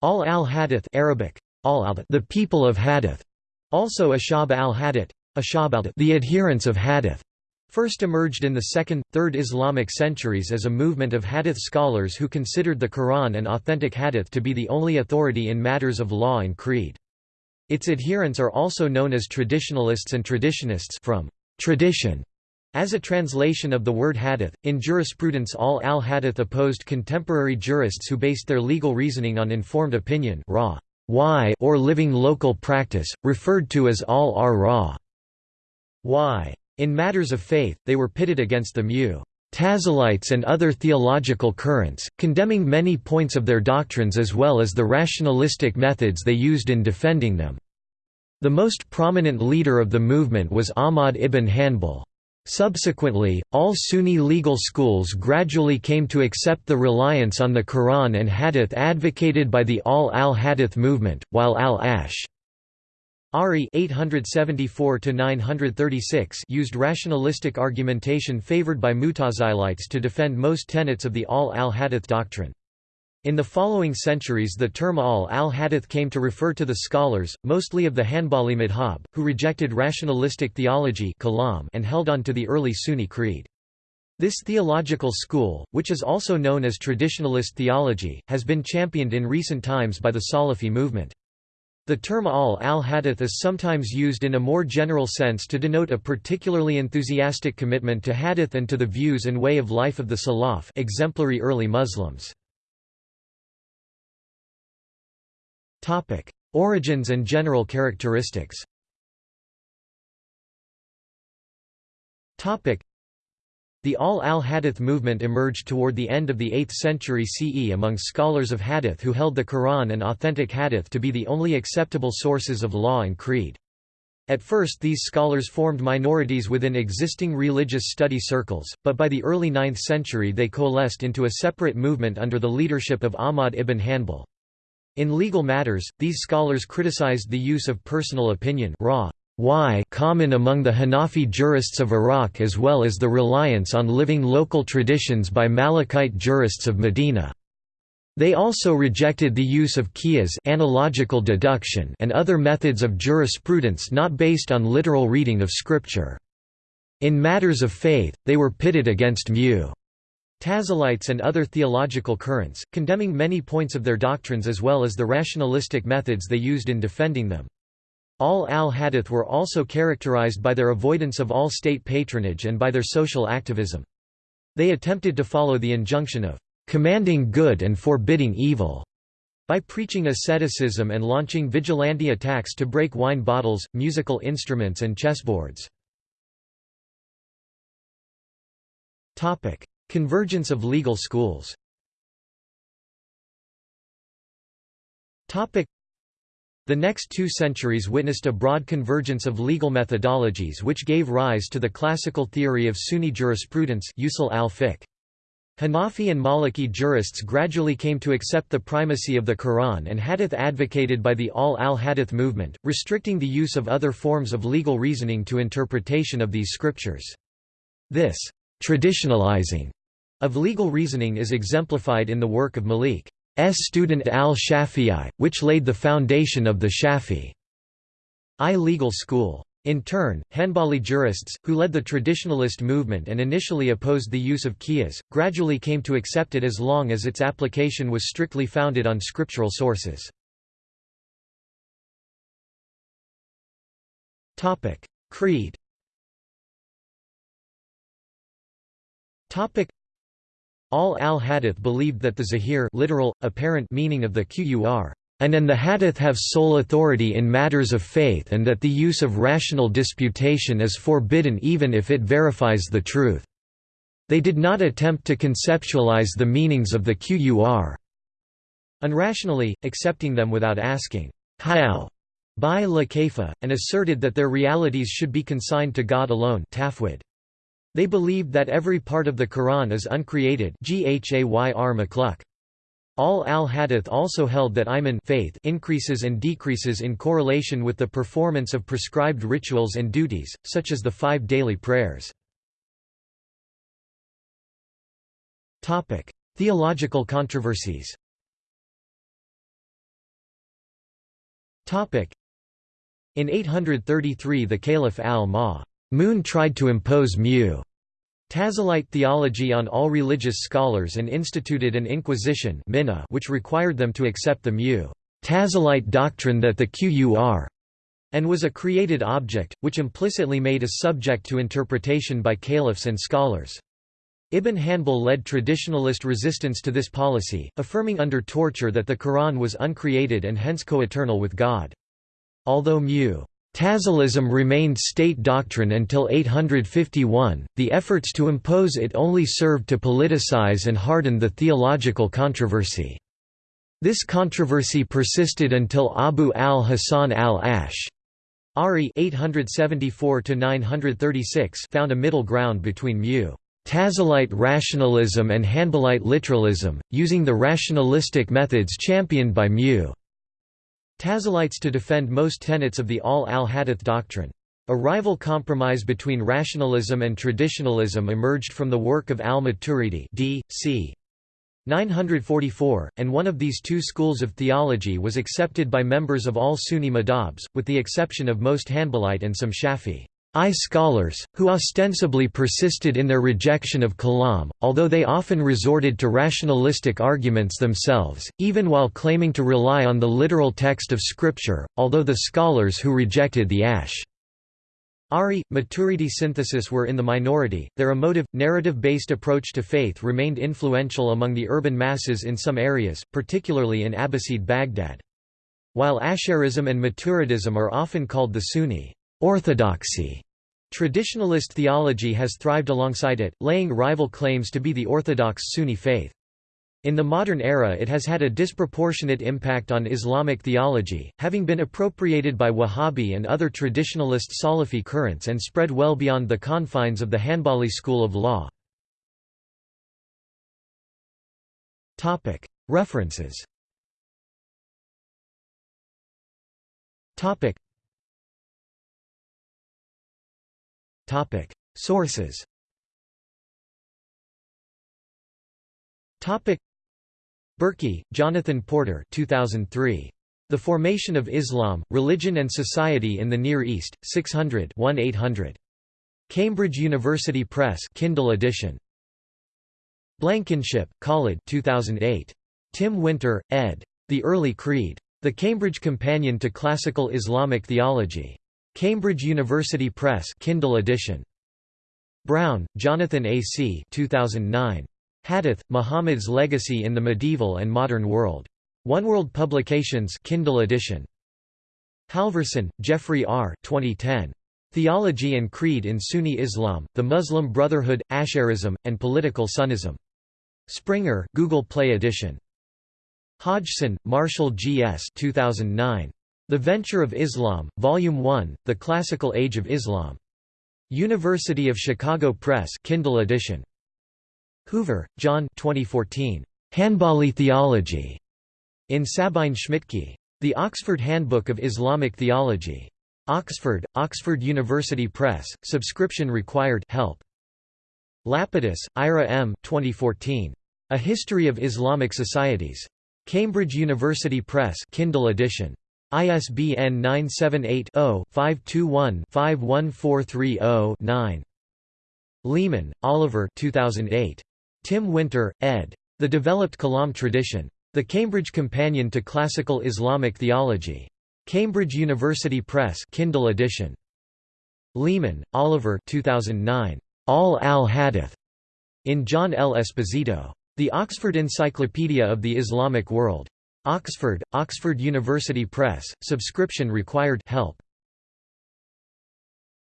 Ahl al-Hadith Arabic, al the people of Hadith, also Ashab al-Hadith, Ashab al the adherents of Hadith, first emerged in the 2nd, 3rd Islamic centuries as a movement of Hadith scholars who considered the Quran and authentic Hadith to be the only authority in matters of law and creed. Its adherents are also known as traditionalists and traditionists from tradition as a translation of the word hadith, in jurisprudence ahl al-hadith opposed contemporary jurists who based their legal reasoning on informed opinion raw, y or living local practice, referred to as al-ar-raw. y. In matters of faith, they were pitted against the mu Tazilites and other theological currents, condemning many points of their doctrines as well as the rationalistic methods they used in defending them. The most prominent leader of the movement was Ahmad ibn Hanbal. Subsequently, all Sunni legal schools gradually came to accept the reliance on the Quran and Hadith advocated by the Ahl al-Hadith movement, while al-Ash Ari 874 used rationalistic argumentation favored by Mutazilites to defend most tenets of the Ahl al-Hadith doctrine. In the following centuries the term ahl al-hadith came to refer to the scholars, mostly of the Hanbali madhab, who rejected rationalistic theology and held on to the early Sunni creed. This theological school, which is also known as traditionalist theology, has been championed in recent times by the Salafi movement. The term ahl al-hadith is sometimes used in a more general sense to denote a particularly enthusiastic commitment to hadith and to the views and way of life of the Salaf exemplary early Muslims. Topic: Origins and general characteristics. Topic: The Ahl al-Hadith movement emerged toward the end of the 8th century CE among scholars of Hadith who held the Quran and authentic Hadith to be the only acceptable sources of law and creed. At first these scholars formed minorities within existing religious study circles, but by the early 9th century they coalesced into a separate movement under the leadership of Ahmad ibn Hanbal. In legal matters, these scholars criticized the use of personal opinion common among the Hanafi jurists of Iraq as well as the reliance on living local traditions by Malikite jurists of Medina. They also rejected the use of qiyas analogical deduction and other methods of jurisprudence not based on literal reading of scripture. In matters of faith, they were pitted against mu Tazilites and other theological currents, condemning many points of their doctrines as well as the rationalistic methods they used in defending them. Ahl al-Hadith were also characterized by their avoidance of all state patronage and by their social activism. They attempted to follow the injunction of commanding good and forbidding evil by preaching asceticism and launching vigilante attacks to break wine bottles, musical instruments and chessboards. Convergence of legal schools The next two centuries witnessed a broad convergence of legal methodologies which gave rise to the classical theory of Sunni jurisprudence usul al-fiqh. Hanafi and Maliki jurists gradually came to accept the primacy of the Quran and hadith advocated by the Ahl al-Hadith movement, restricting the use of other forms of legal reasoning to interpretation of these scriptures. This traditionalizing of legal reasoning is exemplified in the work of Malik's student al-Shafi'i, which laid the foundation of the Shafi'i legal school. In turn, Hanbali jurists, who led the traditionalist movement and initially opposed the use of qiyas, gradually came to accept it as long as its application was strictly founded on scriptural sources. Creed Ahl al-Hadith believed that the zahir literal, apparent meaning of the qur and the hadith have sole authority in matters of faith and that the use of rational disputation is forbidden even if it verifies the truth. They did not attempt to conceptualize the meanings of the qur unrationally, accepting them without asking, how, by la and asserted that their realities should be consigned to God alone tafwid. They believed that every part of the Quran is uncreated Ahl al-Hadith also held that iman faith increases and decreases in correlation with the performance of prescribed rituals and duties, such as the five daily prayers. Theological controversies In 833 the Caliph al-Ma'mun tried to impose mu Tazilite theology on all religious scholars and instituted an inquisition which required them to accept the mu Tazilite doctrine that the Qur and was a created object, which implicitly made a subject to interpretation by caliphs and scholars. Ibn Hanbal led traditionalist resistance to this policy, affirming under torture that the Quran was uncreated and hence coeternal with God. Although mu Tazilism remained state doctrine until 851, the efforts to impose it only served to politicize and harden the theological controversy. This controversy persisted until Abu al-Hasan al-Ash Ari 874 found a middle ground between mu Tazilite rationalism and Hanbalite literalism, using the rationalistic methods championed by mu Tazilites to defend most tenets of the ahl al-Hadith doctrine. A rival compromise between rationalism and traditionalism emerged from the work of al-Maturidi d. c. 944, and one of these two schools of theology was accepted by members of all Sunni madhabs, with the exception of most Hanbalite and some Shafi. I scholars, who ostensibly persisted in their rejection of Kalam, although they often resorted to rationalistic arguments themselves, even while claiming to rely on the literal text of Scripture, although the scholars who rejected the Ash Ari, Maturidi synthesis were in the minority, their emotive, narrative-based approach to faith remained influential among the urban masses in some areas, particularly in Abbasid Baghdad. While Asharism and Maturidism are often called the Sunni orthodoxy, traditionalist theology has thrived alongside it, laying rival claims to be the orthodox Sunni faith. In the modern era it has had a disproportionate impact on Islamic theology, having been appropriated by Wahhabi and other traditionalist Salafi currents and spread well beyond the confines of the Hanbali school of law. References Sources Berkey, Jonathan Porter 2003. The Formation of Islam, Religion and Society in the Near East, 600 800 Cambridge University Press Kindle edition. Blankenship, Khalid 2008. Tim Winter, ed. The Early Creed. The Cambridge Companion to Classical Islamic Theology. Cambridge University Press Kindle edition. Brown, Jonathan A. C. 2009. Hadith, Muhammad's Legacy in the Medieval and Modern World. Oneworld Publications Kindle edition. Halverson, Jeffrey R. 2010. Theology and Creed in Sunni Islam, the Muslim Brotherhood, Asharism, and Political Sunnism. Springer, Google Play edition. Hodgson, Marshall G. S. 2009. The Venture of Islam, Volume 1, The Classical Age of Islam. University of Chicago Press Kindle edition. Hoover, John 2014. Hanbali Theology. In Sabine Schmidtke. The Oxford Handbook of Islamic Theology. Oxford, Oxford University Press, subscription required help. Lapidus, Ira M. 2014. A History of Islamic Societies. Cambridge University Press Kindle edition. ISBN 978 0 521 51430 9. Leaman, Oliver 2008. Tim Winter, ed. The Developed Kalam Tradition. The Cambridge Companion to Classical Islamic Theology. Cambridge University Press Kindle edition. Leaman, Oliver 2009. Ahl al-Hadith. In John L. Esposito. The Oxford Encyclopedia of the Islamic World. Oxford, Oxford University Press, subscription required help.